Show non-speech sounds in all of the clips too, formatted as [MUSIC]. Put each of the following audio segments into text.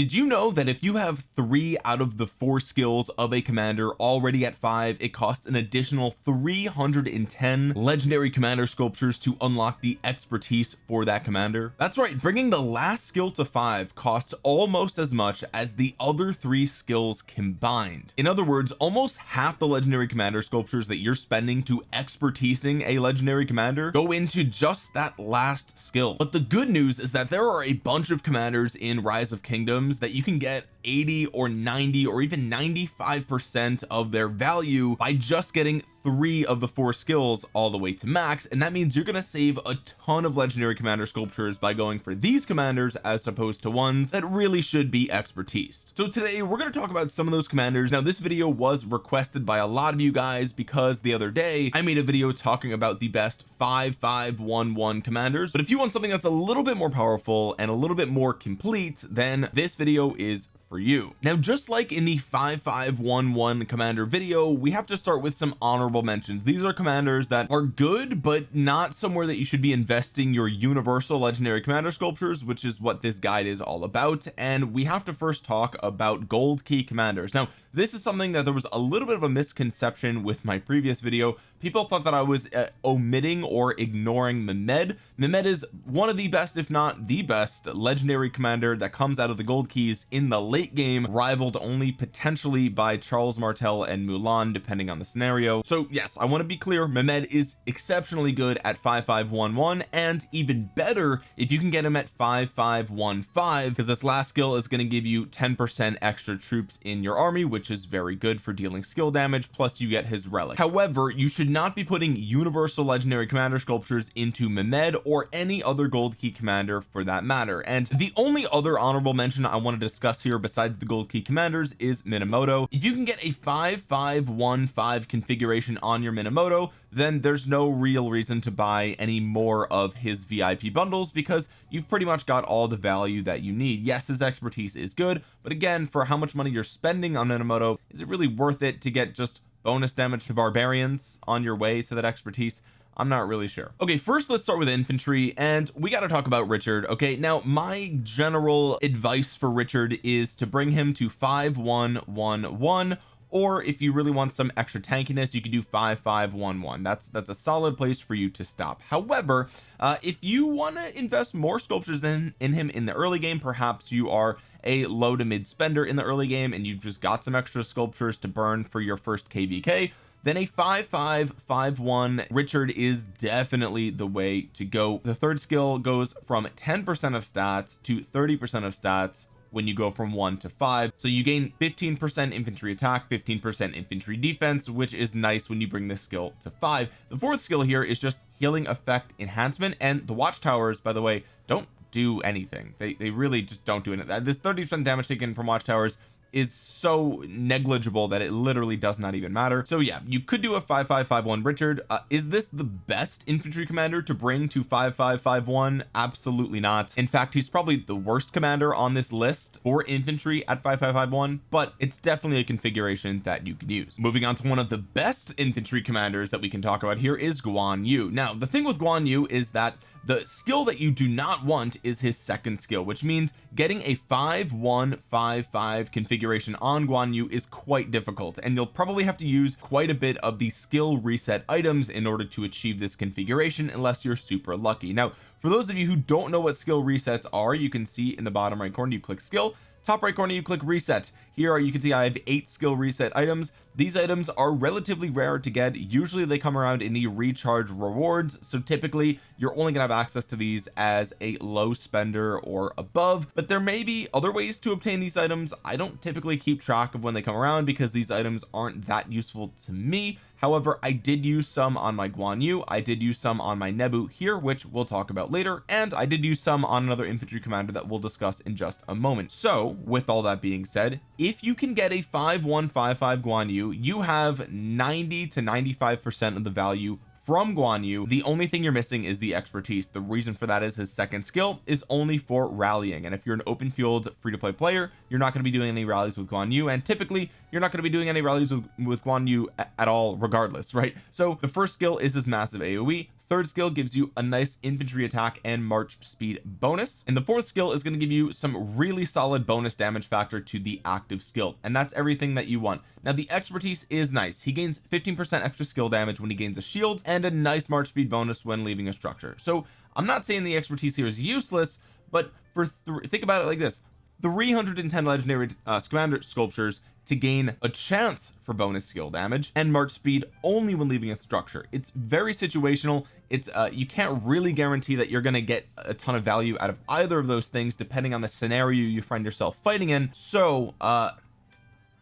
did you know that if you have three out of the four skills of a commander already at five it costs an additional 310 legendary commander sculptures to unlock the expertise for that commander? That's right bringing the last skill to five costs almost as much as the other three skills combined. In other words almost half the legendary commander sculptures that you're spending to expertising a legendary commander go into just that last skill. But the good news is that there are a bunch of commanders in rise of kingdoms that you can get 80 or 90 or even 95 percent of their value by just getting three of the four skills all the way to max and that means you're going to save a ton of legendary commander sculptures by going for these commanders as opposed to ones that really should be expertise. So today we're going to talk about some of those commanders. Now this video was requested by a lot of you guys because the other day I made a video talking about the best 5511 commanders. But if you want something that's a little bit more powerful and a little bit more complete then this video is for you. Now just like in the 5511 commander video we have to start with some honorable mentions. These are commanders that are good but not somewhere that you should be investing your universal legendary commander sculptures which is what this guide is all about. And we have to first talk about gold key commanders. Now this is something that there was a little bit of a misconception with my previous video people thought that I was uh, omitting or ignoring Mehmed. Mehmed is one of the best if not the best legendary commander that comes out of the gold keys in the late game rivaled only potentially by Charles Martel and Mulan depending on the scenario. So yes I want to be clear Mehmed is exceptionally good at 5511 and even better if you can get him at 5515 because this last skill is going to give you 10 percent extra troops in your army which is very good for dealing skill damage plus you get his relic. However you should not be putting universal legendary commander sculptures into Mehmed or any other gold key commander for that matter. And the only other honorable mention I want to discuss here besides the gold key commanders is Minamoto. If you can get a 5515 configuration on your Minamoto then there's no real reason to buy any more of his VIP bundles because you've pretty much got all the value that you need. Yes his expertise is good but again for how much money you're spending on Minamoto is it really worth it to get just bonus damage to barbarians on your way to that expertise? I'm not really sure. Okay first let's start with infantry and we got to talk about Richard okay? Now my general advice for Richard is to bring him to 5111 or if you really want some extra tankiness you can do 5511 that's that's a solid place for you to stop. However uh if you want to invest more sculptures in in him in the early game perhaps you are a low to mid spender in the early game and you've just got some extra sculptures to burn for your first kvk then a 5551 Richard is definitely the way to go. The third skill goes from 10 percent of stats to 30 percent of stats when you go from one to five. So you gain 15 percent infantry attack 15 percent infantry defense which is nice when you bring this skill to five. The fourth skill here is just healing effect enhancement and the watchtowers by the way don't do anything. They, they really just don't do anything this 30 percent damage taken from watchtowers is so negligible that it literally does not even matter. So yeah you could do a 5551 Richard uh, is this the best infantry commander to bring to 5551 absolutely not. In fact he's probably the worst commander on this list for infantry at 5551 but it's definitely a configuration that you can use. Moving on to one of the best infantry commanders that we can talk about here is Guan Yu. Now the thing with Guan Yu is that the skill that you do not want is his second skill which means getting a 5155 configuration on Guan Yu is quite difficult and you'll probably have to use quite a bit of the skill reset items in order to achieve this configuration unless you're super lucky. Now for those of you who don't know what skill resets are you can see in the bottom right corner you click skill top right corner you click reset. Here you can see I have eight skill reset items. These items are relatively rare to get. Usually they come around in the recharge rewards. So typically you're only gonna have access to these as a low spender or above but there may be other ways to obtain these items. I don't typically keep track of when they come around because these items aren't that useful to me however I did use some on my Guan Yu I did use some on my Nebu here which we'll talk about later and I did use some on another infantry commander that we'll discuss in just a moment. So with all that being said if you can get a 5155 Guan Yu you have 90 to 95 percent of the value from Guan Yu the only thing you're missing is the expertise. The reason for that is his second skill is only for rallying. And if you're an open field free-to-play player you're not going to be doing any rallies with Guan Yu. And typically you're not going to be doing any rallies with, with Guan Yu at all regardless right? So the first skill is his massive AoE third skill gives you a nice infantry attack and march speed bonus. And the fourth skill is going to give you some really solid bonus damage factor to the active skill and that's everything that you want. Now the expertise is nice. He gains 15 percent extra skill damage when he gains a shield and a nice march speed bonus when leaving a structure. So I'm not saying the expertise here is useless but for think about it like this. 310 legendary uh, commander sculptures to gain a chance for bonus skill damage and march speed only when leaving a structure. It's very situational. It's uh you can't really guarantee that you're going to get a ton of value out of either of those things depending on the scenario you find yourself fighting in. So uh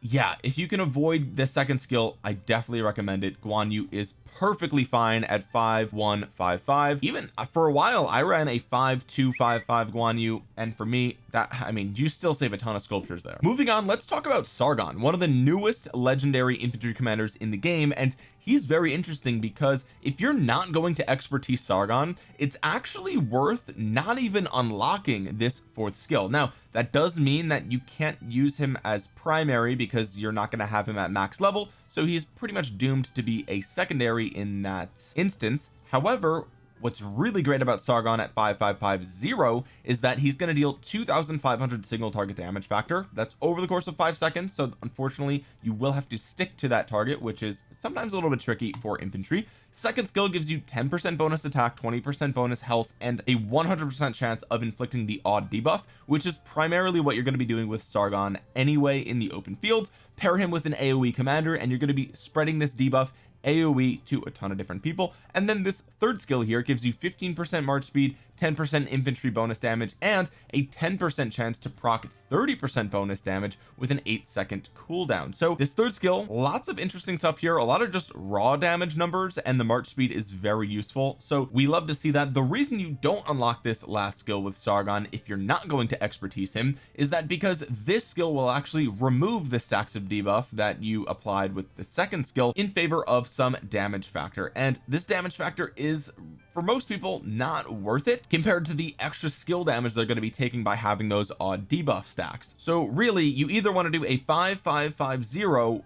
yeah if you can avoid the second skill I definitely recommend it. Guan Yu is perfectly fine at 5155 even uh, for a while I ran a 5255 Guan Yu and for me that I mean you still save a ton of sculptures there. Moving on let's talk about Sargon one of the newest legendary infantry commanders in the game and he's very interesting because if you're not going to expertise Sargon it's actually worth not even unlocking this fourth skill. Now that does mean that you can't use him as primary because you're not going to have him at max level so he's pretty much doomed to be a secondary in that instance. However what's really great about Sargon at 5550 is that he's going to deal 2500 single target damage factor. That's over the course of five seconds so unfortunately you will have to stick to that target which is sometimes a little bit tricky for infantry. Second skill gives you 10 percent bonus attack 20 percent bonus health and a 100 percent chance of inflicting the odd debuff which is primarily what you're going to be doing with Sargon anyway in the open field. Pair him with an AoE commander and you're going to be spreading this debuff AoE to a ton of different people. And then this third skill here gives you 15 percent march speed 10 percent infantry bonus damage and a 10 percent chance to proc 30 percent bonus damage with an eight second cooldown. So this third skill lots of interesting stuff here. A lot of just raw damage numbers and the march speed is very useful. So we love to see that. The reason you don't unlock this last skill with Sargon if you're not going to expertise him is that because this skill will actually remove the stacks of debuff that you applied with the second skill in favor of some damage factor. And this damage factor is for most people not worth it compared to the extra skill damage they're going to be taking by having those odd debuff stacks. So really you either want to do a 5550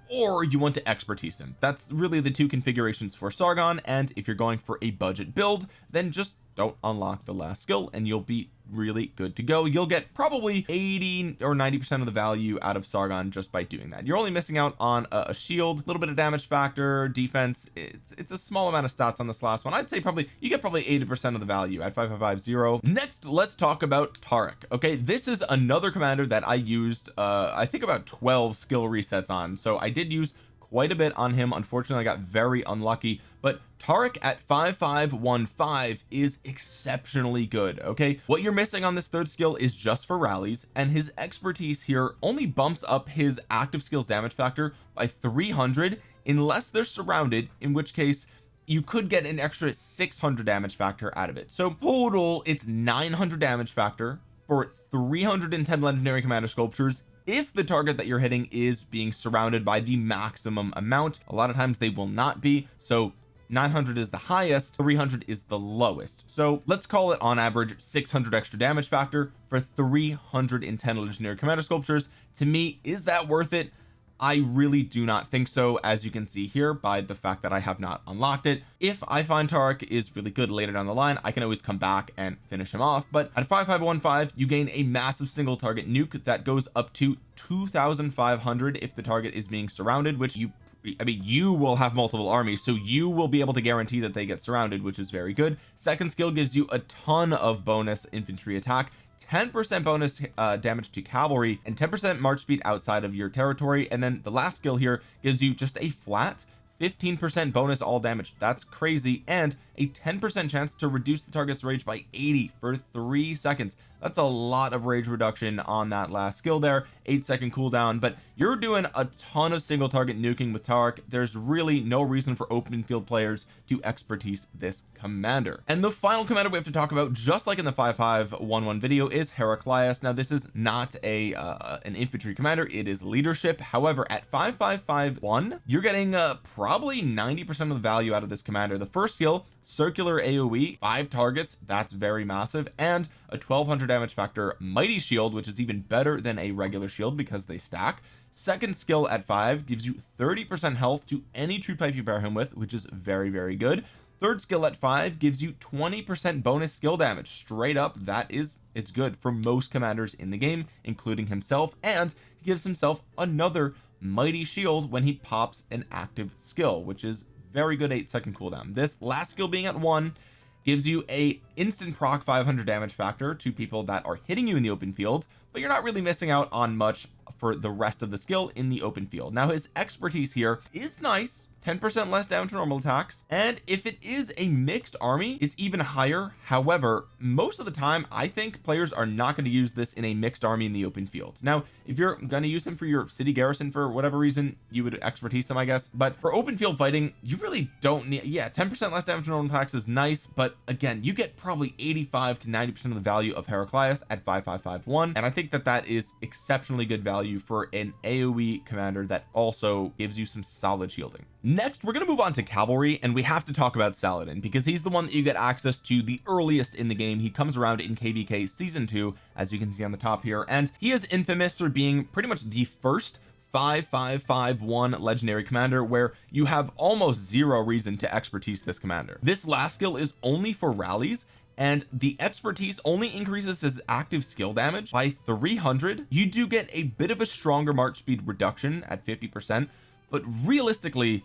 or you want to expertise him. That's really the two configurations for Sargon and if you're going for a budget build then just don't unlock the last skill and you'll be really good to go. You'll get probably 80 or 90 percent of the value out of Sargon just by doing that. You're only missing out on a, a shield a little bit of damage factor defense. It's it's a small amount of stats on this last one. I'd say probably you get probably 80 percent of the value at 5550 next let's talk about Tariq okay? This is another commander that I used uh I think about 12 skill resets on. So I did use quite a bit on him. Unfortunately I got very unlucky but Tariq at 5515 is exceptionally good okay? What you're missing on this third skill is just for rallies and his expertise here only bumps up his active skills damage factor by 300 unless they're surrounded in which case you could get an extra 600 damage factor out of it. So total it's 900 damage factor for 310 legendary commander sculptures if the target that you're hitting is being surrounded by the maximum amount a lot of times they will not be. So 900 is the highest 300 is the lowest. So let's call it on average 600 extra damage factor for 310 legendary commander sculptures. To me is that worth it I really do not think so as you can see here by the fact that I have not unlocked it. If I find Tariq is really good later down the line I can always come back and finish him off but at 5515 you gain a massive single target nuke that goes up to 2500 if the target is being surrounded which you I mean you will have multiple armies so you will be able to guarantee that they get surrounded which is very good. Second skill gives you a ton of bonus infantry attack 10% bonus uh, damage to cavalry and 10% march speed outside of your territory. And then the last skill here gives you just a flat 15% bonus all damage. That's crazy. And a 10% chance to reduce the target's rage by 80 for three seconds. That's a lot of rage reduction on that last skill there. Eight second cooldown but you're doing a ton of single target nuking with Tariq there's really no reason for open field players to expertise this commander. And the final commander we have to talk about just like in the 5511 video is Heraclius. Now this is not a uh, an infantry commander. It is leadership. However at 5551 you're getting uh, probably 90 percent of the value out of this commander. The first skill circular AoE five targets that's very massive and a 1200 damage factor mighty shield which is even better than a regular shield because they stack. Second skill at five gives you 30 percent health to any troop type you pair him with which is very very good. Third skill at five gives you 20 percent bonus skill damage. Straight up that is it's good for most commanders in the game including himself and he gives himself another mighty shield when he pops an active skill which is very good eight second cooldown. This last skill being at one gives you a instant proc 500 damage factor to people that are hitting you in the open field but you're not really missing out on much for the rest of the skill in the open field. Now his expertise here is nice 10% less damage to normal attacks. And if it is a mixed army it's even higher. However most of the time I think players are not going to use this in a mixed army in the open field. Now if you're going to use him for your city garrison for whatever reason you would expertise him I guess. But for open field fighting you really don't need yeah 10% less damage to normal attacks is nice. But again you get probably 85 to 90 percent of the value of Heraclius at 5551 and I think that that is exceptionally good value for an AoE commander that also gives you some solid shielding next we're going to move on to cavalry and we have to talk about Saladin because he's the one that you get access to the earliest in the game. He comes around in kvk season 2 as you can see on the top here and he is infamous for being pretty much the first 5551 legendary commander where you have almost zero reason to expertise this commander. This last skill is only for rallies and the expertise only increases his active skill damage by 300 you do get a bit of a stronger march speed reduction at 50 percent but realistically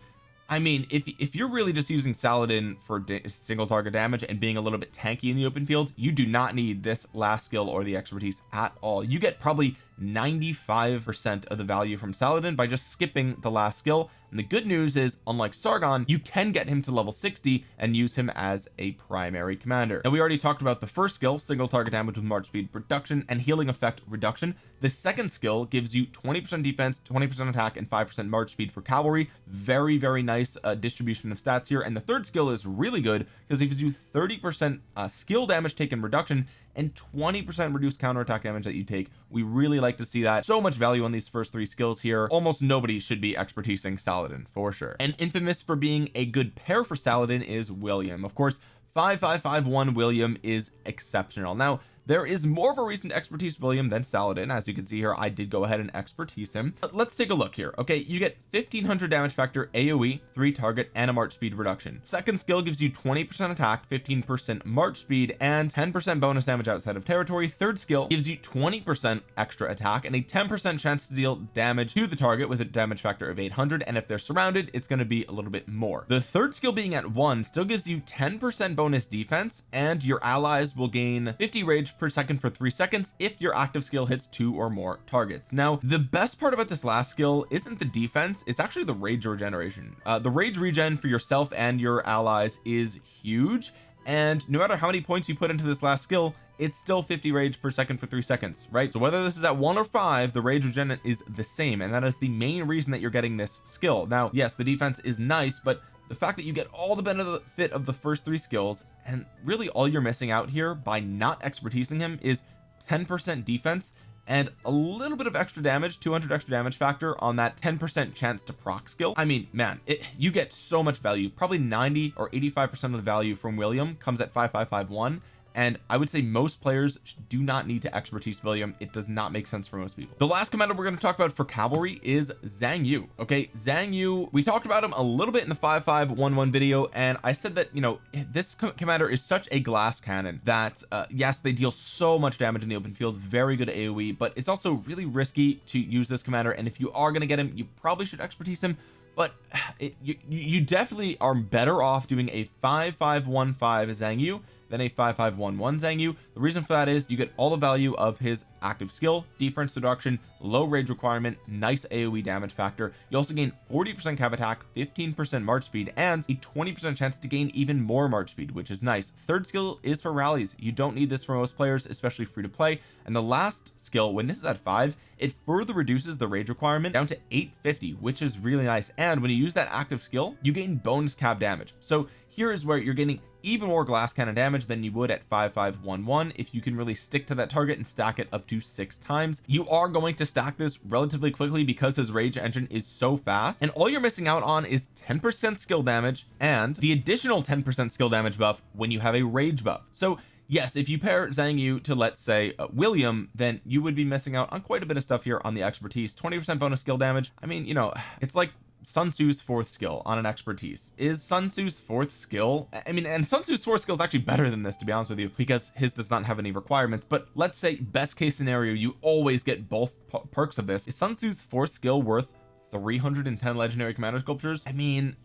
I mean if if you're really just using Saladin for single target damage and being a little bit tanky in the open field you do not need this last skill or the expertise at all. You get probably 95 percent of the value from Saladin by just skipping the last skill. And the good news is unlike Sargon you can get him to level 60 and use him as a primary commander. Now we already talked about the first skill single target damage with march speed reduction and healing effect reduction. The second skill gives you 20 percent defense 20 percent attack and 5 percent march speed for cavalry. Very very nice uh, distribution of stats here. And the third skill is really good because it gives you 30 percent uh, skill damage taken reduction and 20 percent reduced counterattack damage that you take. We really like to see that. So much value on these first three skills here. Almost nobody should be expertising Saladin for sure. And infamous for being a good pair for Saladin is William. Of course 5551 William is exceptional. Now there is more of a recent expertise William than Saladin. As you can see here I did go ahead and expertise him. But let's take a look here okay? You get 1500 damage factor AoE three target and a march speed reduction. Second skill gives you 20 percent attack 15 percent march speed and 10 percent bonus damage outside of territory. Third skill gives you 20 percent extra attack and a 10 percent chance to deal damage to the target with a damage factor of 800 and if they're surrounded it's going to be a little bit more. The third skill being at one still gives you 10 percent bonus defense and your allies will gain 50 rage per second for three seconds if your active skill hits two or more targets. Now the best part about this last skill isn't the defense it's actually the rage regeneration. Uh, the rage regen for yourself and your allies is huge and no matter how many points you put into this last skill it's still 50 rage per second for three seconds right? So whether this is at one or five the rage regen is the same and that is the main reason that you're getting this skill. Now yes the defense is nice but the fact that you get all the benefit of the first three skills and really all you're missing out here by not expertising him is 10 percent defense and a little bit of extra damage 200 extra damage factor on that 10 percent chance to proc skill. I mean man it, you get so much value. Probably 90 or 85 percent of the value from William comes at 5551 and I would say most players do not need to expertise William. It does not make sense for most people. The last commander we're going to talk about for cavalry is Xiang Yu okay? Xiang Yu we talked about him a little bit in the 5511 video and I said that you know this commander is such a glass cannon that uh, yes they deal so much damage in the open field very good AoE but it's also really risky to use this commander and if you are going to get him you probably should expertise him but [SIGHS] it, you, you definitely are better off doing a 5515 Xiang Yu than a 5511 Xiang Yu. The reason for that is you get all the value of his active skill defense reduction low rage requirement nice AoE damage factor. You also gain 40 percent cav attack 15 percent march speed and a 20 percent chance to gain even more march speed which is nice. Third skill is for rallies. You don't need this for most players especially free to play. And the last skill when this is at five it further reduces the rage requirement down to 850 which is really nice. And when you use that active skill you gain bonus cav damage. So here is where you're getting even more glass cannon damage than you would at 5511 if you can really stick to that target and stack it up to six times you are going to stack this relatively quickly because his rage engine is so fast. And all you're missing out on is 10 percent skill damage and the additional 10 percent skill damage buff when you have a rage buff. So yes if you pair Xiang Yu to let's say uh, William then you would be missing out on quite a bit of stuff here on the expertise. 20 percent bonus skill damage. I mean you know it's like Sun Tzu's fourth skill on an expertise. Is Sun Tzu's fourth skill I mean and Sun Tzu's fourth skill is actually better than this to be honest with you because his does not have any requirements but let's say best case scenario you always get both perks of this. Is Sun Tzu's fourth skill worth 310 legendary commander sculptures? I mean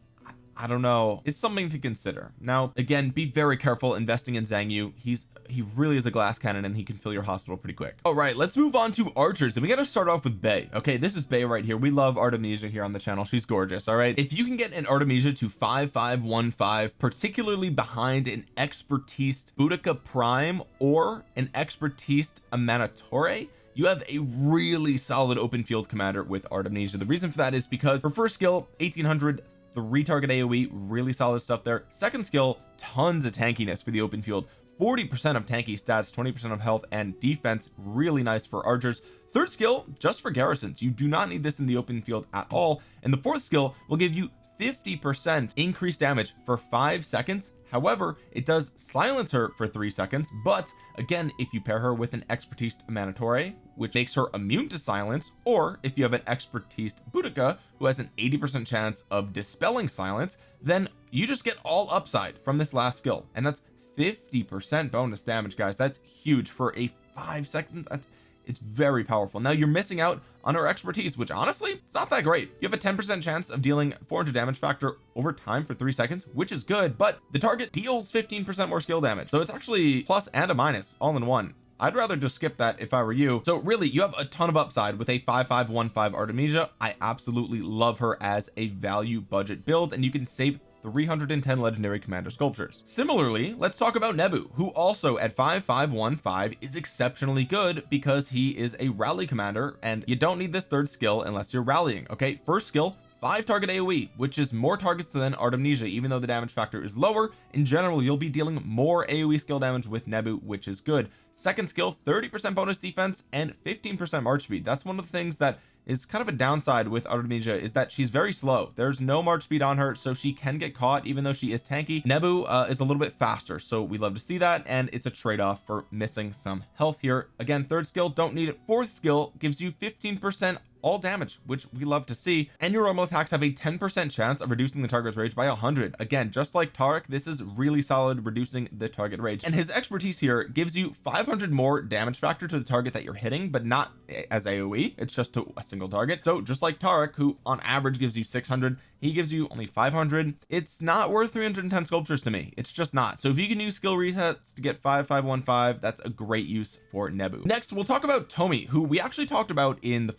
I don't know. It's something to consider. Now again be very careful investing in Xiang Yu. He's he really is a glass cannon and he can fill your hospital pretty quick. All right let's move on to archers. And we got to start off with Bay okay this is Bay right here. We love Artemisia here on the channel. She's gorgeous all right? If you can get an Artemisia to 5515 particularly behind an expertise Boudica Prime or an expertise Amanitore you have a really solid open field commander with Artemisia. The reason for that is because her first skill 1800 three target AoE really solid stuff there. Second skill tons of tankiness for the open field. 40 percent of tanky stats 20 percent of health and defense really nice for archers. Third skill just for garrisons. You do not need this in the open field at all. And the fourth skill will give you 50 percent increased damage for five seconds however it does silence her for three seconds but again if you pair her with an expertise Amanitore which makes her immune to silence or if you have an expertise Boudica who has an 80 percent chance of dispelling silence then you just get all upside from this last skill. And that's 50 percent bonus damage guys. That's huge for a five seconds that's it's very powerful. Now you're missing out on our expertise which honestly it's not that great. You have a 10 percent chance of dealing 400 damage factor over time for three seconds which is good but the target deals 15 percent more skill damage. So it's actually plus and a minus all in one. I'd rather just skip that if I were you. So really you have a ton of upside with a 5515 Artemisia. I absolutely love her as a value budget build and you can save 310 legendary commander sculptures. Similarly let's talk about Nebu who also at 5515 is exceptionally good because he is a rally commander and you don't need this third skill unless you're rallying okay? First skill five target AoE which is more targets than Artemisia even though the damage factor is lower. In general you'll be dealing more AoE skill damage with Nebu which is good. Second skill 30 percent bonus defense and 15 percent march speed. That's one of the things that is kind of a downside with Artemisia is that she's very slow. There's no march speed on her so she can get caught even though she is tanky. Nebu uh, is a little bit faster so we love to see that and it's a trade-off for missing some health here. Again third skill don't need it. Fourth skill gives you 15 percent all damage which we love to see. And your normal attacks have a 10 percent chance of reducing the target's rage by 100 again just like Tariq this is really solid reducing the target rage. And his expertise here gives you 500 more damage factor to the target that you're hitting but not as AoE it's just to a single target. So just like Tariq who on average gives you 600 he gives you only 500 it's not worth 310 sculptures to me. It's just not. So if you can use skill resets to get 5515 that's a great use for Nebu. Next we'll talk about Tomi who we actually talked about in the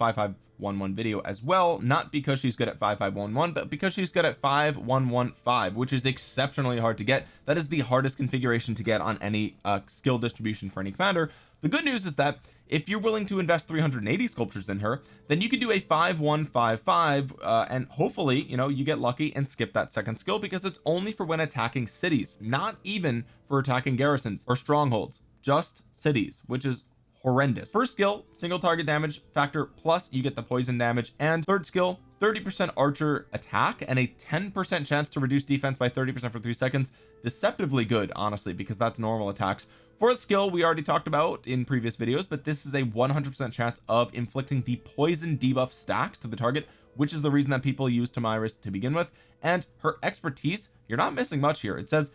5511 video as well not because she's good at 5511 but because she's good at 5115 which is exceptionally hard to get. That is the hardest configuration to get on any uh, skill distribution for any commander. The good news is that if you're willing to invest 380 sculptures in her then you can do a 5155 uh, and hopefully you know you get lucky and skip that second skill because it's only for when attacking cities not even for attacking garrisons or strongholds just cities which is horrendous. First skill single target damage factor plus you get the poison damage. And third skill 30 percent archer attack and a 10 percent chance to reduce defense by 30 percent for three seconds. Deceptively good honestly because that's normal attacks. Fourth skill we already talked about in previous videos but this is a 100 percent chance of inflicting the poison debuff stacks to the target which is the reason that people use Tomyris to begin with. And her expertise you're not missing much here. It says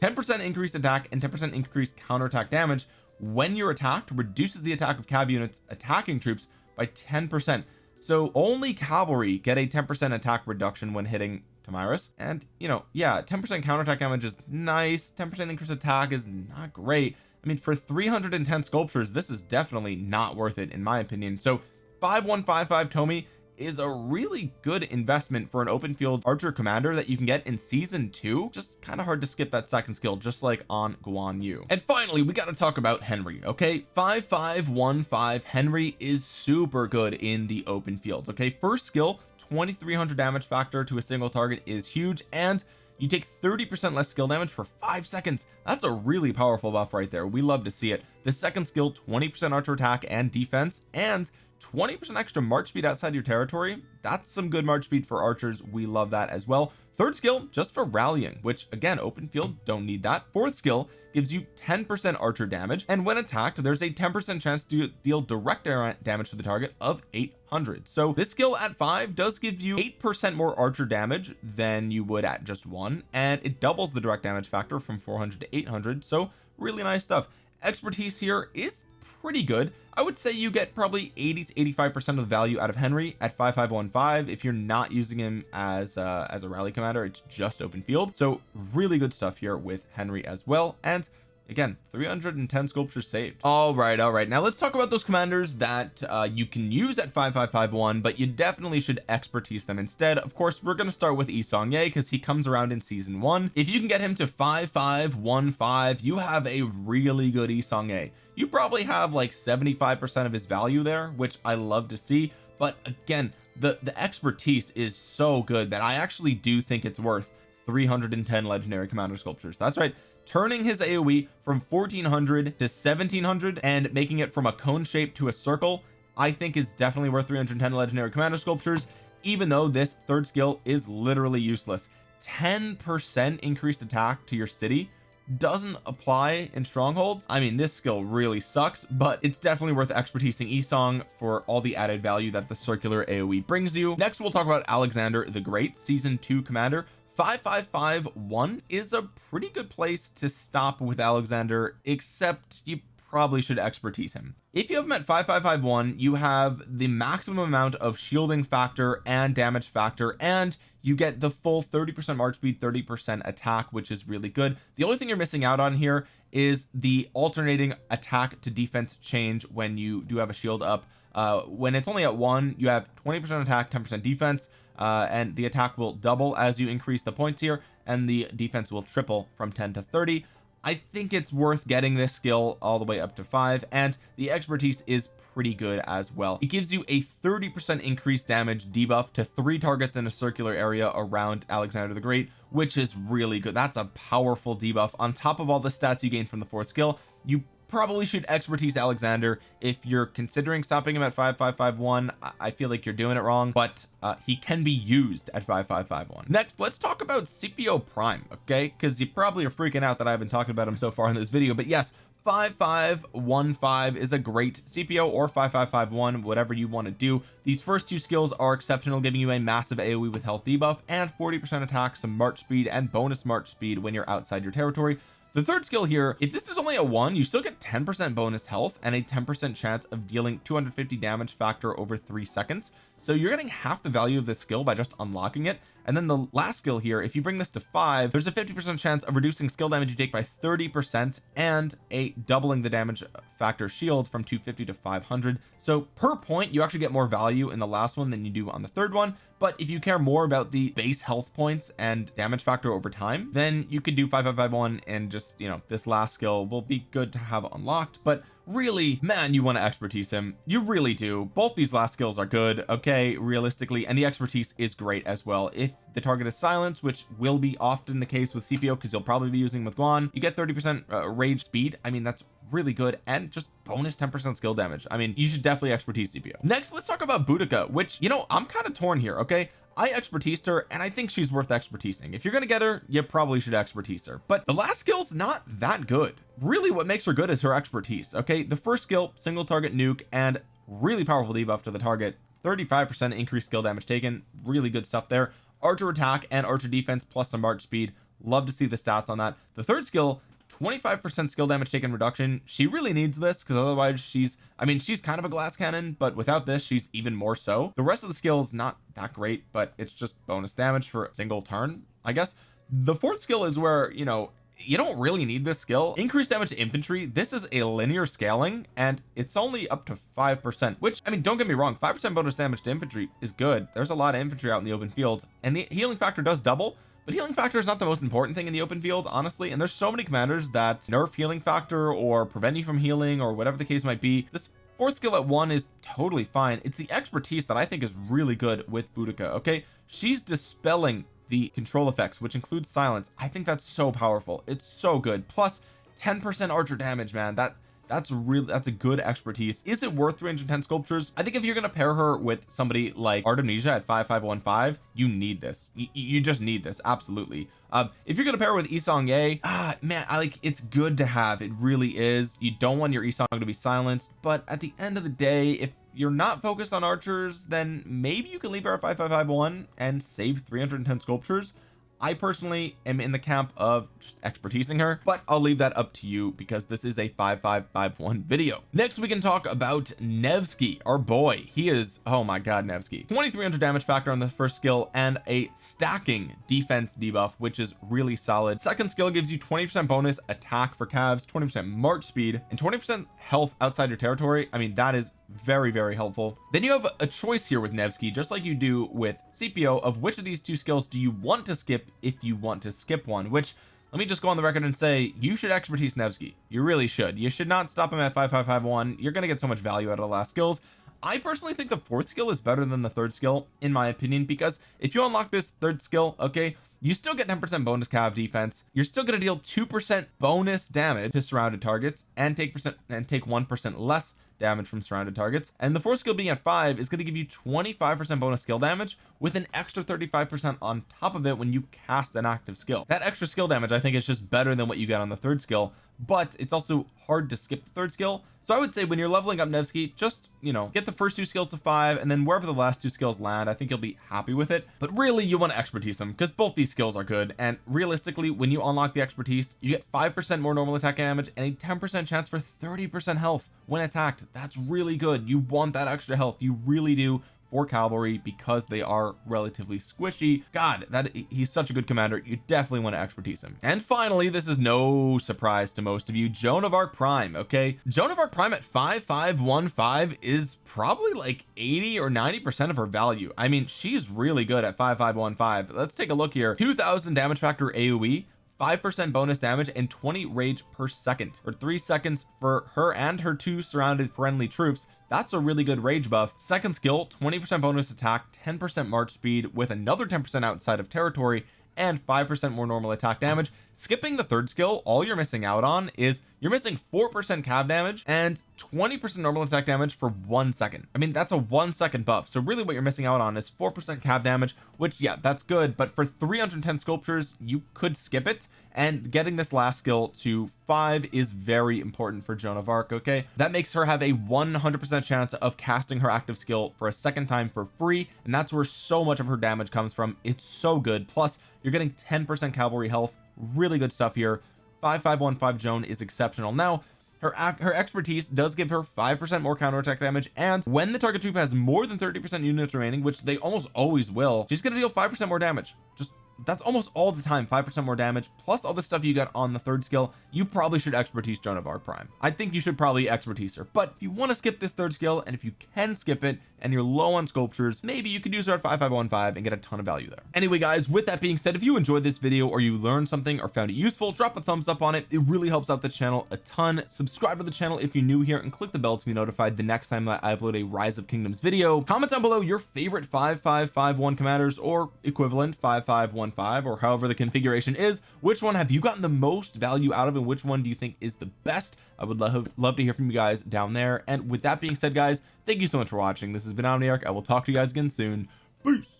10 percent increased attack and 10 percent increased counterattack damage when you're attacked reduces the attack of cav units attacking troops by 10 percent. So only cavalry get a 10 percent attack reduction when hitting Tomyris and you know yeah 10 percent counterattack damage is nice. 10 percent increase attack is not great. I mean for 310 sculptures this is definitely not worth it in my opinion. So 5155 Tomi is a really good investment for an open field archer commander that you can get in season two. Just kind of hard to skip that second skill just like on Guan Yu. And finally we got to talk about Henry okay? 5515 Henry is super good in the open field okay? First skill 2300 damage factor to a single target is huge and you take 30 percent less skill damage for five seconds. That's a really powerful buff right there. We love to see it. The second skill 20 percent archer attack and defense and 20% extra march speed outside your territory? That's some good march speed for archers. We love that as well. Third skill just for rallying which again open field don't need that. Fourth skill gives you 10% archer damage and when attacked there's a 10% chance to deal direct damage to the target of 800 so this skill at five does give you 8% more archer damage than you would at just one and it doubles the direct damage factor from 400 to 800 so really nice stuff. Expertise here is pretty good. I would say you get probably 80 to 85 percent of the value out of Henry at 5515 if you're not using him as uh, as a rally commander. It's just open field. So really good stuff here with Henry as well. And again 310 sculptures saved. All right all right. Now let's talk about those commanders that uh, you can use at 5551 but you definitely should expertise them instead. Of course we're going to start with Yi Seong-Gye because he comes around in season one. If you can get him to 5515 you have a really good Yi Seong-Gye you probably have like 75 percent of his value there which I love to see but again the the expertise is so good that I actually do think it's worth 310 legendary commander sculptures. That's right turning his AoE from 1400 to 1700 and making it from a cone shape to a circle I think is definitely worth 310 legendary commander sculptures even though this third skill is literally useless. 10 percent increased attack to your city doesn't apply in strongholds. I mean this skill really sucks but it's definitely worth expertising Yi Seong for all the added value that the circular AoE brings you. Next we'll talk about Alexander the Great season 2 commander. 5551 is a pretty good place to stop with Alexander except you probably should expertise him. If you have him at 5551 you have the maximum amount of shielding factor and damage factor and you get the full 30 percent march speed 30 percent attack which is really good. The only thing you're missing out on here is the alternating attack to defense change when you do have a shield up. Uh when it's only at one you have 20 percent attack 10 percent defense uh, and the attack will double as you increase the points here and the defense will triple from 10 to 30 I think it's worth getting this skill all the way up to five and the expertise is pretty good as well. It gives you a 30 percent increased damage debuff to three targets in a circular area around Alexander the Great which is really good. That's a powerful debuff. On top of all the stats you gain from the fourth skill you probably should expertise Alexander. If you're considering stopping him at 5551 I feel like you're doing it wrong but uh, he can be used at 5551 next let's talk about Scipio Prime okay? Because you probably are freaking out that I haven't talked about him so far in this video but yes 5515 is a great Scipio or 5551 whatever you want to do. These first two skills are exceptional giving you a massive AoE with health debuff and 40 percent attack some march speed and bonus march speed when you're outside your territory the third skill here if this is only a one you still get 10 percent bonus health and a 10 percent chance of dealing 250 damage factor over three seconds. So you're getting half the value of this skill by just unlocking it. And then the last skill here if you bring this to five there's a 50 percent chance of reducing skill damage you take by 30 percent and a doubling the damage factor shield from 250 to 500 so per point you actually get more value in the last one than you do on the third one but if you care more about the base health points and damage factor over time then you could do 5551 and just you know this last skill will be good to have unlocked. But really man you want to expertise him. You really do. Both these last skills are good okay? Realistically and the expertise is great as well. If the target is silence which will be often the case with Scipio because you'll probably be using with Guan you get 30 percent uh, rage speed. I mean that's really good and just bonus 10 percent skill damage. I mean you should definitely expertise Scipio next let's talk about Boudica which you know I'm kind of torn here okay? I expertised her and I think she's worth expertising. If you're gonna get her you probably should expertise her. But the last skill's not that good. Really what makes her good is her expertise okay? The first skill single target nuke and really powerful debuff to the target. 35 percent increased skill damage taken. Really good stuff there. Archer attack and archer defense plus some march speed. Love to see the stats on that. The third skill 25 percent skill damage taken reduction. She really needs this because otherwise she's I mean she's kind of a glass cannon but without this she's even more so. The rest of the skills not that great but it's just bonus damage for a single turn I guess. The fourth skill is where you know you don't really need this skill. Increased damage to infantry. This is a linear scaling and it's only up to five percent which I mean don't get me wrong five percent bonus damage to infantry is good. There's a lot of infantry out in the open field and the healing factor does double but healing factor is not the most important thing in the open field honestly and there's so many commanders that nerf healing factor or prevent you from healing or whatever the case might be. This fourth skill at one is totally fine. It's the expertise that I think is really good with Boudica okay? She's dispelling the control effects which includes silence. I think that's so powerful. It's so good. Plus 10 percent archer damage man. That that's really that's a good expertise. Is it worth 310 sculptures? I think if you're to pair her with somebody like Artemisia at 5515 you need this. You, you just need this absolutely. Um if you're to pair with Yi Seong-gye ah man I like it's good to have it really is. You don't want your Yi Seong to be silenced but at the end of the day if you're not focused on archers then maybe you can leave her at 5551 and save 310 sculptures I personally am in the camp of just expertising her but I'll leave that up to you because this is a 5551 video. Next we can talk about Nevsky our boy. He is oh my god Nevsky. 2300 damage factor on the first skill and a stacking defense debuff which is really solid. Second skill gives you 20 percent bonus attack for calves 20 percent march speed and 20 percent health outside your territory. I mean that is very very helpful. Then you have a choice here with Nevsky just like you do with Scipio of which of these two skills do you want to skip if you want to skip one which let me just go on the record and say you should expertise Nevsky. You really should. You should not stop him at 5551 you're going to get so much value out of the last skills. I personally think the fourth skill is better than the third skill in my opinion because if you unlock this third skill okay you still get 10 percent bonus cav defense. You're still going to deal two percent bonus damage to surrounded targets and take percent and take one percent less damage from surrounded targets. And the fourth skill being at five is going to give you 25 percent bonus skill damage with an extra 35 percent on top of it when you cast an active skill. That extra skill damage I think is just better than what you get on the third skill but it's also hard to skip the third skill. So I would say when you're leveling up Nevsky just you know get the first two skills to five and then wherever the last two skills land I think you'll be happy with it. But really you want to expertise them because both these skills are good. And realistically when you unlock the expertise you get five percent more normal attack damage and a 10 percent chance for 30 percent health. When attacked that's really good. You want that extra health. You really do for cavalry because they are relatively squishy. God that he's such a good commander. You definitely want to expertise him. And finally this is no surprise to most of you Joan of Arc Prime okay? Joan of Arc Prime at 5515 is probably like 80 or 90 percent of her value. I mean she's really good at 5515 let's take a look here. 2000 damage factor AoE 5% bonus damage and 20 rage per second or three seconds for her and her two surrounded friendly troops. That's a really good rage buff. Second skill 20% bonus attack 10% march speed with another 10% outside of territory and 5% more normal attack damage. Skipping the third skill all you're missing out on is you're missing 4% cav damage and 20% normal attack damage for one second. I mean that's a one second buff. So really what you're missing out on is 4% cav damage which yeah that's good. But for 310 sculptures you could skip it. And getting this last skill to five is very important for Joan of Arc okay? That makes her have a 100% chance of casting her active skill for a second time for free. And that's where so much of her damage comes from. It's so good. Plus you're getting 10% cavalry health. Really good stuff here 5515 Joan is exceptional. Now her her expertise does give her 5% more counterattack damage and when the target troop has more than 30% units remaining which they almost always will she's to deal 5% more damage. Just that's almost all the time 5% more damage plus all the stuff you got on the third skill you probably should expertise Joan of Arc Prime. I think you should probably expertise her. But if you want to skip this third skill and if you can skip it and you're low on sculptures maybe you could use at 5515 and get a ton of value there. Anyway guys with that being said if you enjoyed this video or you learned something or found it useful drop a thumbs up on it. It really helps out the channel a ton. Subscribe to the channel if you're new here and click the bell to be notified the next time I upload a rise of kingdoms video. Comment down below your favorite 5551 commanders or equivalent 5515 or however the configuration is. Which one have you gotten the most value out of and which one do you think is the best I would love love to hear from you guys down there. And with that being said guys thank you so much for watching. This has been Omniarch. I will talk to you guys again soon. Peace